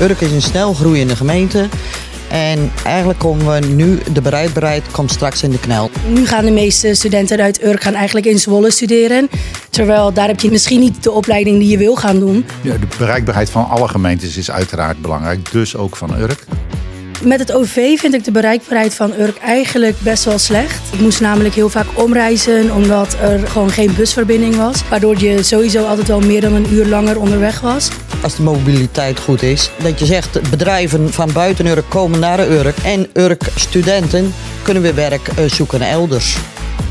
Urk is een snel groeiende gemeente. En eigenlijk komen we nu, de bereidbaarheid komt straks in de knel. Nu gaan de meeste studenten uit Urk gaan eigenlijk in Zwolle studeren. Terwijl daar heb je misschien niet de opleiding die je wil gaan doen. Ja, de bereikbaarheid van alle gemeentes is uiteraard belangrijk, dus ook van Urk. Met het OV vind ik de bereikbaarheid van Urk eigenlijk best wel slecht. Ik moest namelijk heel vaak omreizen omdat er gewoon geen busverbinding was. Waardoor je sowieso altijd wel meer dan een uur langer onderweg was. Als de mobiliteit goed is, dat je zegt bedrijven van buiten Urk komen naar Urk en Urk studenten kunnen weer werk eh, zoeken elders.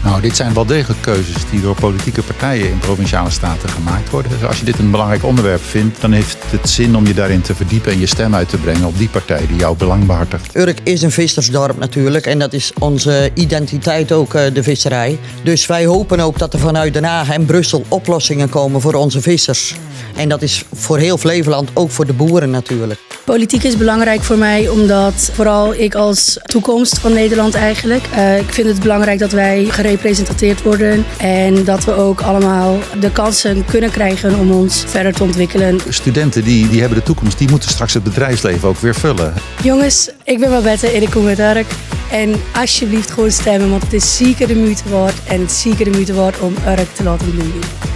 Nou, dit zijn wel degelijk keuzes die door politieke partijen in provinciale staten gemaakt worden. Dus als je dit een belangrijk onderwerp vindt, dan heeft het zin om je daarin te verdiepen en je stem uit te brengen op die partij die jouw belang behartigt. Urk is een vissersdorp natuurlijk en dat is onze identiteit ook, eh, de visserij. Dus wij hopen ook dat er vanuit Den Haag en Brussel oplossingen komen voor onze vissers. En dat is voor heel Flevoland, ook voor de boeren natuurlijk. Politiek is belangrijk voor mij omdat vooral ik als toekomst van Nederland eigenlijk. Uh, ik vind het belangrijk dat wij gerepresenteerd worden en dat we ook allemaal de kansen kunnen krijgen om ons verder te ontwikkelen. Studenten die, die hebben de toekomst, die moeten straks het bedrijfsleven ook weer vullen. Jongens, ik ben Babette en ik kom uit Urk. En alsjeblieft gewoon stemmen, want het is zeker de moeite waard en het is zeker de moeite waard om Urk te laten bloeien.